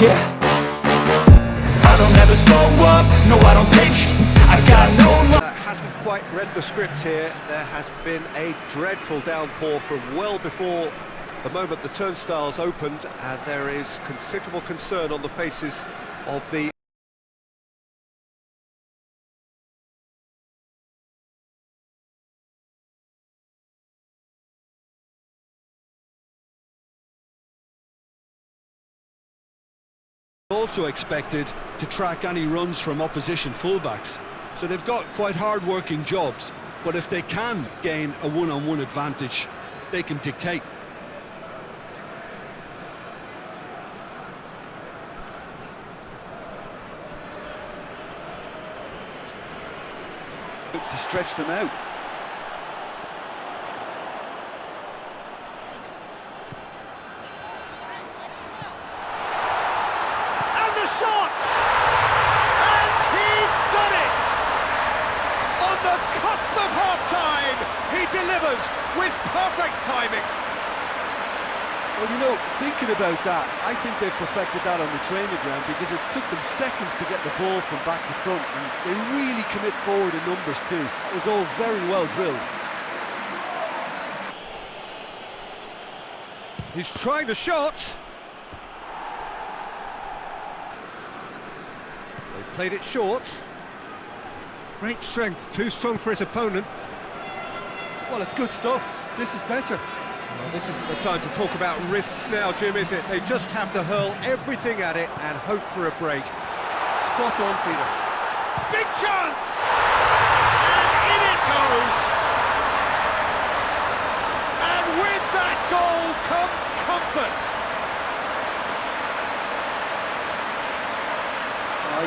Yeah. I don't ever slow up, no I don't take sh. I got no hasn't quite read the script here. There has been a dreadful downpour from well before the moment the turnstiles opened, and there is considerable concern on the faces of the also expected to track any runs from opposition fullbacks. So they've got quite hard-working jobs, but if they can gain a one-on-one advantage, they can dictate. To stretch them out. and the shot, and he's done it. On the cusp of half-time, he delivers with perfect timing. Well, you know, thinking about that, I think they've perfected that on the training ground because it took them seconds to get the ball from back to front, and they really commit forward in numbers too. It was all very well drilled. He's trying the shot. They've played it short. Great strength, too strong for his opponent. Well, it's good stuff. This is better. This isn't the time to talk about risks now, Jim, is it? They just have to hurl everything at it and hope for a break. Spot on, Peter. Big chance! And in it goes! And with that goal comes comfort!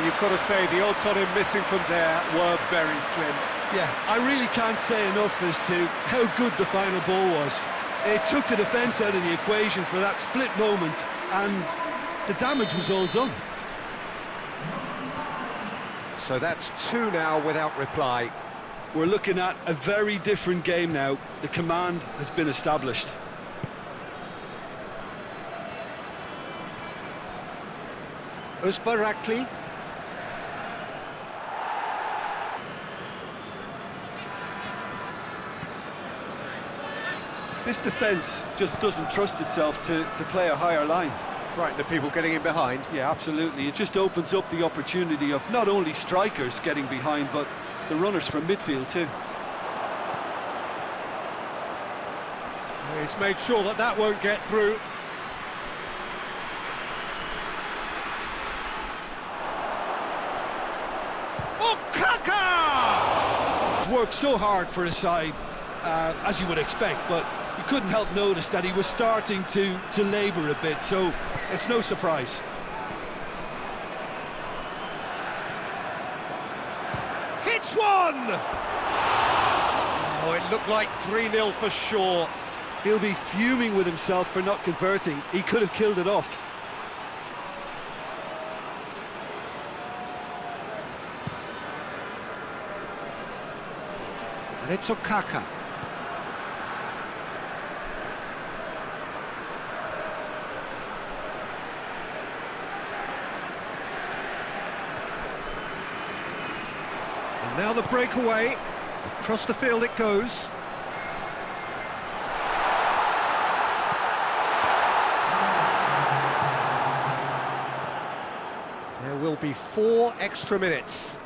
You've got to say, the odds on him missing from there were very slim. Yeah, I really can't say enough as to how good the final ball was. It took the defence out of the equation for that split moment, and the damage was all done. So that's two now without reply. We're looking at a very different game now. The command has been established. Uzbarakli. This defence just doesn't trust itself to, to play a higher line. Frightened of people getting in behind. Yeah, absolutely. It just opens up the opportunity of not only strikers getting behind, but the runners from midfield too. He's made sure that that won't get through. Okaka! Worked so hard for his side, uh, as you would expect, but you couldn't help notice that he was starting to, to labour a bit, so it's no surprise. Hits one! Oh, it looked like 3-0 for sure. He'll be fuming with himself for not converting. He could have killed it off. And it's Okaka. And now the breakaway. Across the field it goes. There will be four extra minutes.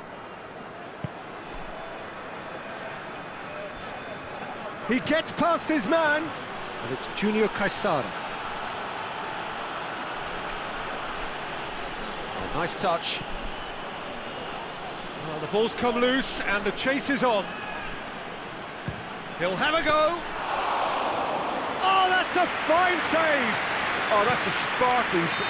He gets past his man, and it's Junior Caesaro. Nice touch. Well, the ball's come loose, and the chase is on. He'll have a go. Oh, that's a fine save! Oh, that's a sparkling... s-